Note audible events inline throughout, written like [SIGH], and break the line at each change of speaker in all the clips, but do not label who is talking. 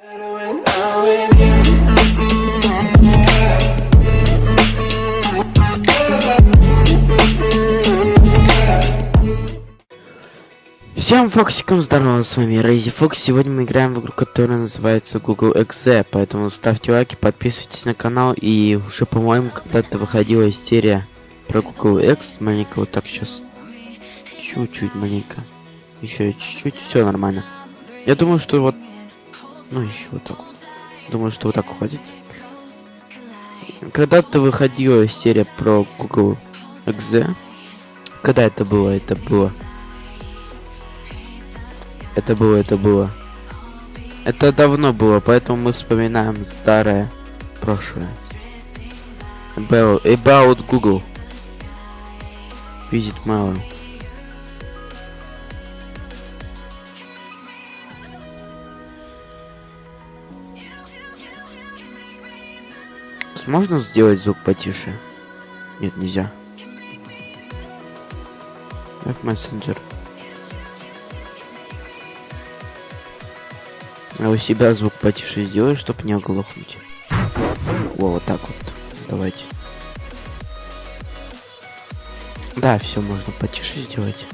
Всем фоксикам здорово, с вами Рейзи Фокс. Сегодня мы играем в игру, которая называется Google Exe, поэтому ставьте лайки, подписывайтесь на канал. И уже, по-моему, когда-то выходила серия про Google X. Маленько вот так сейчас. Чуть-чуть маленько. Еще чуть-чуть, все нормально. Я думаю, что вот... Ну, еще вот так. Думаю, что вот так хватит. Когда-то выходила серия про Google Exe. Когда это было? Это было это было, это было. Это давно было, поэтому мы вспоминаем старое прошлое. About, about Google. Visit mail. Можно сделать звук потише? Нет, нельзя. Как мессенджер. А у себя звук потише сделай, чтобы не оглохнуть. Во, вот так вот. Давайте. Да, все можно потише сделать.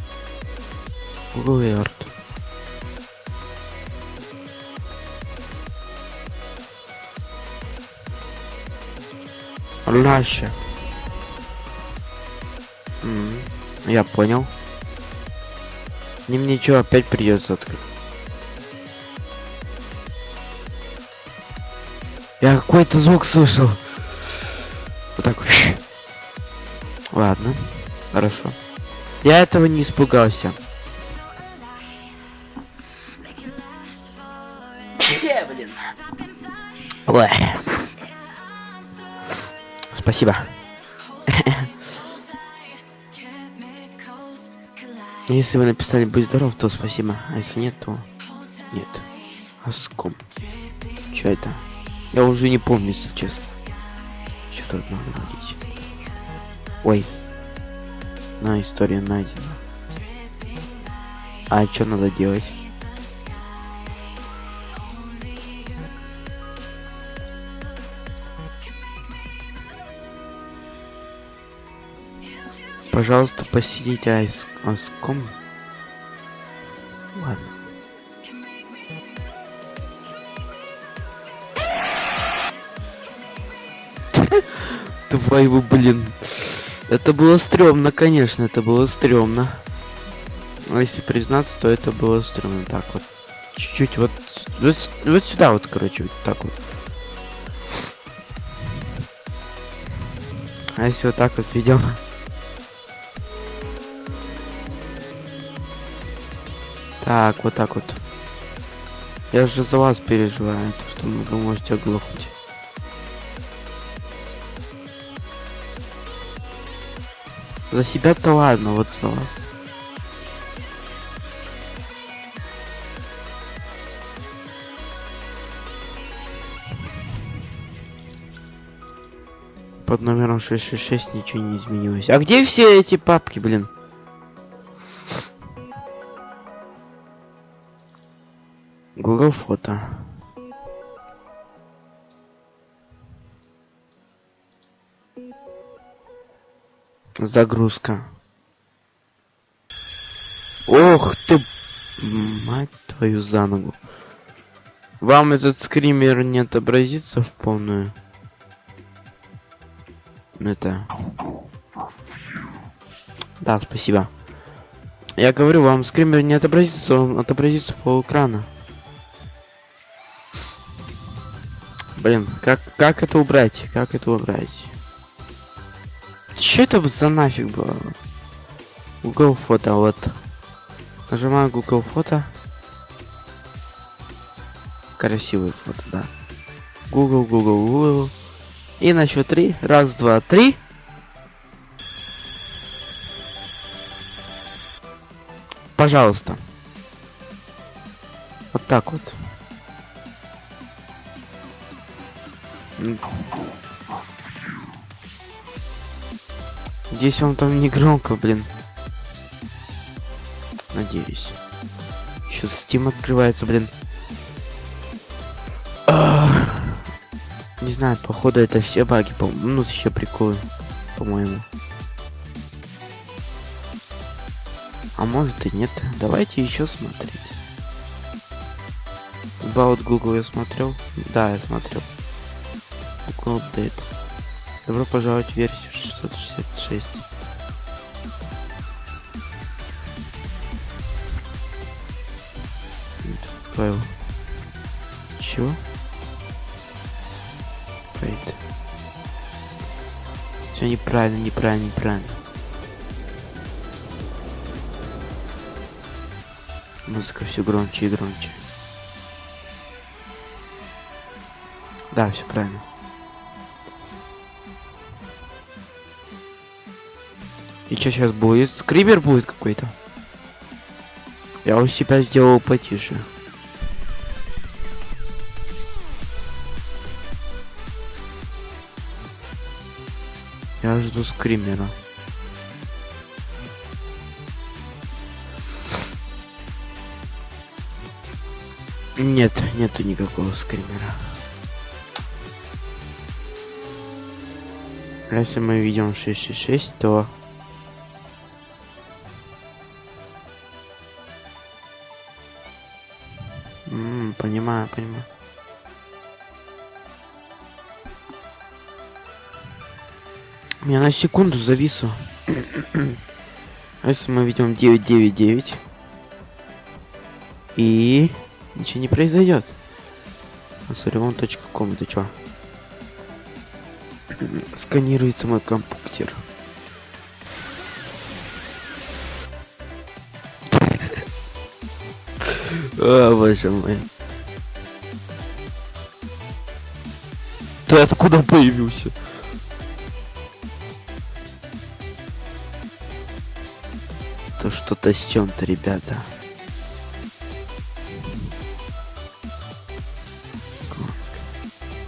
Google Earth. Лаще. Я понял. Не мне что опять придется открыть. Я какой-то звук слышал. Вот так. Ладно. Хорошо. Я этого не испугался. блин. Ой. Спасибо. [LAUGHS] Если вы написали «Будь здоров», то спасибо. А если нет, то нет. Аском. Что это? Я уже не помню, если честно. Что тут надо найти? Ой. На, история найдена. А что надо делать? Пожалуйста, посидите айс аском. Ладно. [LAUGHS] Твою, блин. Это было стрёмно, конечно, это было стрёмно. Но если признаться, то это было стрёмно. Так вот. Чуть-чуть вот, вот. Вот сюда вот, короче, вот так вот. А если вот так вот ведем? Так, вот так вот. Я же за вас переживаю, то что вы можете оглохнуть. За себя-то ладно, вот за вас. Под номером 666 ничего не изменилось. А где все эти папки, блин? Google фото. Загрузка. Ох ты, мать твою за ногу. Вам этот скример не отобразится в полную? Это... Да, спасибо. Я говорю, вам скример не отобразится, он отобразится по экрану. Блин, как, как это убрать? Как это убрать? Что это за нафиг было? Google фото, вот. Нажимаю Google фото. Красивое фото, да. Google, Google, Google. И на счет три. Раз, два, три. Пожалуйста. Вот так вот. Здесь он там не громко, блин. Надеюсь. Еще Steam открывается, блин. не знаю, походу это все баги, по ну еще приколы, по-моему. А может и нет. Давайте еще смотреть. About Google я смотрел. Да, я смотрел. Google Update. Добро пожаловать в версию 666. Файл. Чего? Wait. Все неправильно, неправильно, неправильно. Музыка все громче и громче. Да, все правильно. И что сейчас будет? Скример будет какой-то? Я у себя сделал потише. Я жду скримера. Нет, нету никакого скримера. Если мы видим 666, то... понимаю. Я на секунду завису. Если мы видим 999 и ничего не произойдет. Асуревон.ком это что? Сканируется мой компьютер. О, [LAUGHS] боже мой. Ты откуда появился? То что-то с чем-то, ребята.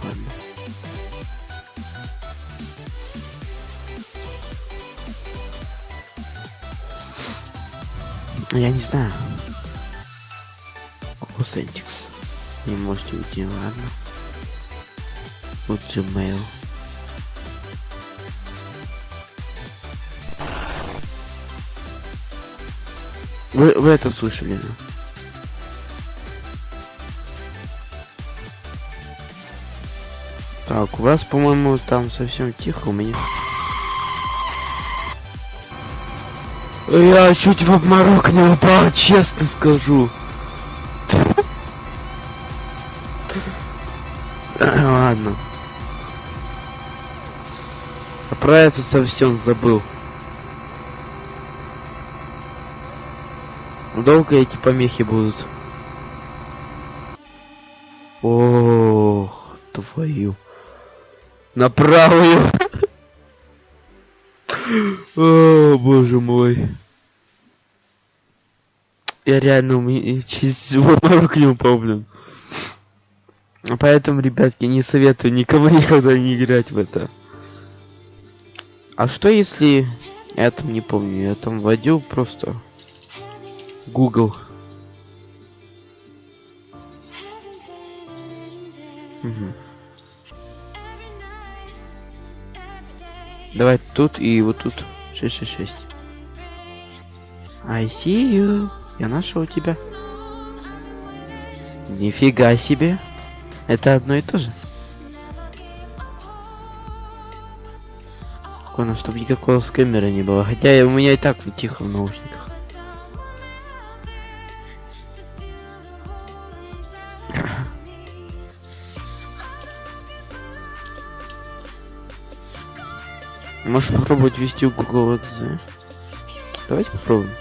Ладно. Я не знаю. Кусентикс. Не можете уйти, ладно. Вот Gmail. Вы, вы это слышали? Так, у вас, по-моему, там совсем тихо, у меня... Я чуть в обморок не упал, честно скажу. [LAUGHS] Ладно. Про это совсем забыл. Долго эти помехи будут? Ох, твою. На правую. О, боже мой. Я реально у меня через обморок не упал, блин. Поэтому, ребятки, не советую никому [LAUGHS] никогда не играть в это. А что если... Я там не помню, я там вводил просто... Google. Угу. Давай тут и вот тут 666. I see you. Я нашел тебя. Нифига себе. Это одно и то же. Главное, чтобы никакого скэмера не было. Хотя у меня и так тихо в наушниках. [LAUGHS] Можешь попробовать ввести Google XZ. Давайте попробуем.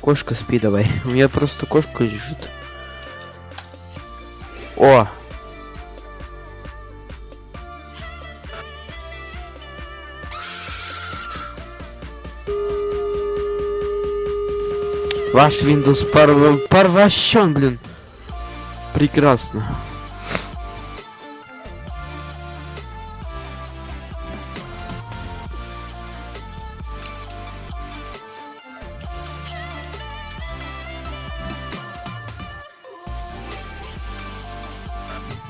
Кошка спи давай. У меня просто кошка лежит. О! Ваш Windows порв... порващен, блин. Прекрасно.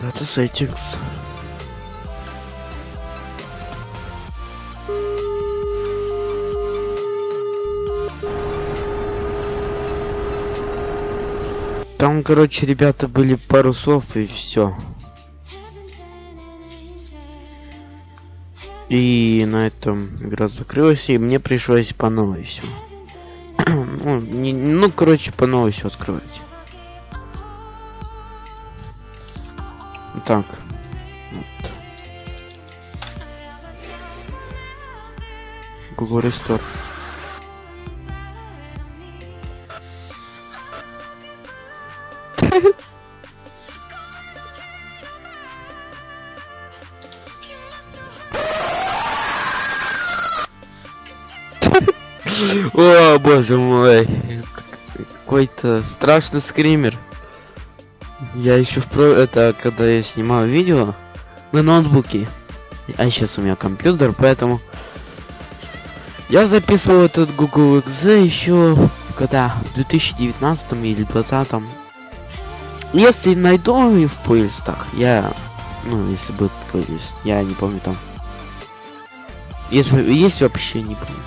Это settings. Там, короче, ребята были пару слов и все. И на этом игра закрылась, и мне пришлось по новой все. [CLEARS THROAT] ну, не, ну, короче, по новой все открывать. Так. Вот. Google Restore. Боже мой. Какой-то страшный скример. Я еще в про... Это когда я снимал видео на ноутбуке. А сейчас у меня компьютер, поэтому... Я записывал этот Google XZ еще когда? В 2019 или 2020. Если найду и в поездах, я... Ну, если будет поезд, я не помню там. Если есть вообще не помню.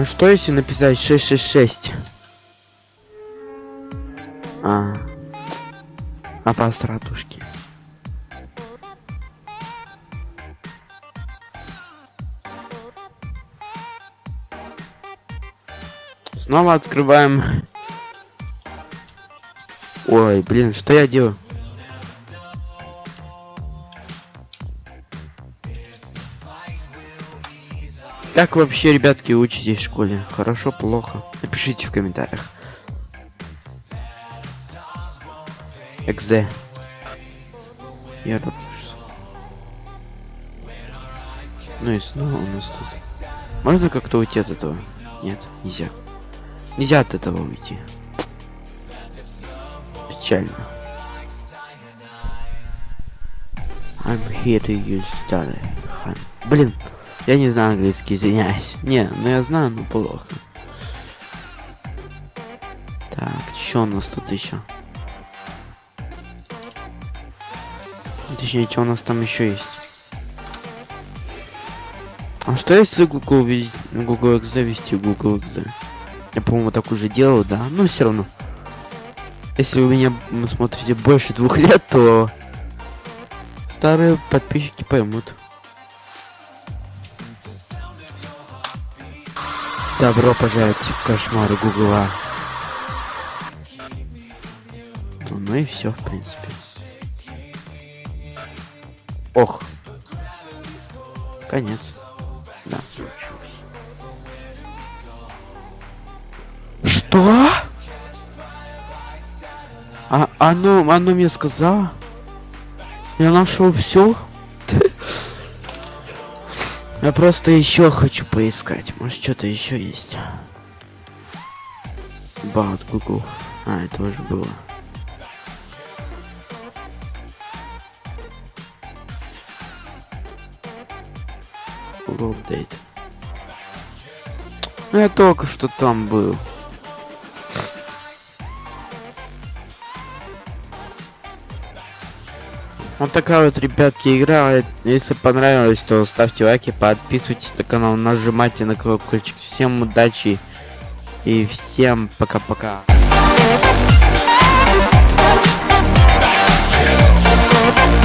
А что если написать 666? А. А по стратушке. Снова открываем. Ой, блин, что я делаю? Как вообще, ребятки, учитесь в школе? Хорошо, плохо? Напишите в комментариях. Экзе. Я рад. Ну и снова у нас тут. Можно как-то уйти от этого? Нет, нельзя. Нельзя от этого уйти. Печально. I'm here to use study. Блин, я не знаю английский, извиняюсь. Не, ну я знаю, но плохо. Так, что у нас тут еще? Точнее, что у нас там еще есть? А что если Google Google X завести Google X? Я, по-моему, так уже делал, да? Но все равно. Если вы меня смотрите больше двух лет, то старые подписчики поймут. Добро пожаловать в кошмары Гугла. Ну и все, в принципе. Ох. Конец. Да. Что? А оно, оно мне сказала? Я нашел все. Я просто еще хочу поискать. Может что-то еще есть. Бат Google. А, это уже было. Google. Ну я только что там был. Вот такая вот, ребятки, игра. Если понравилось, то ставьте лайки, подписывайтесь на канал, нажимайте на колокольчик. Всем удачи и всем пока-пока. Thank -пока. you.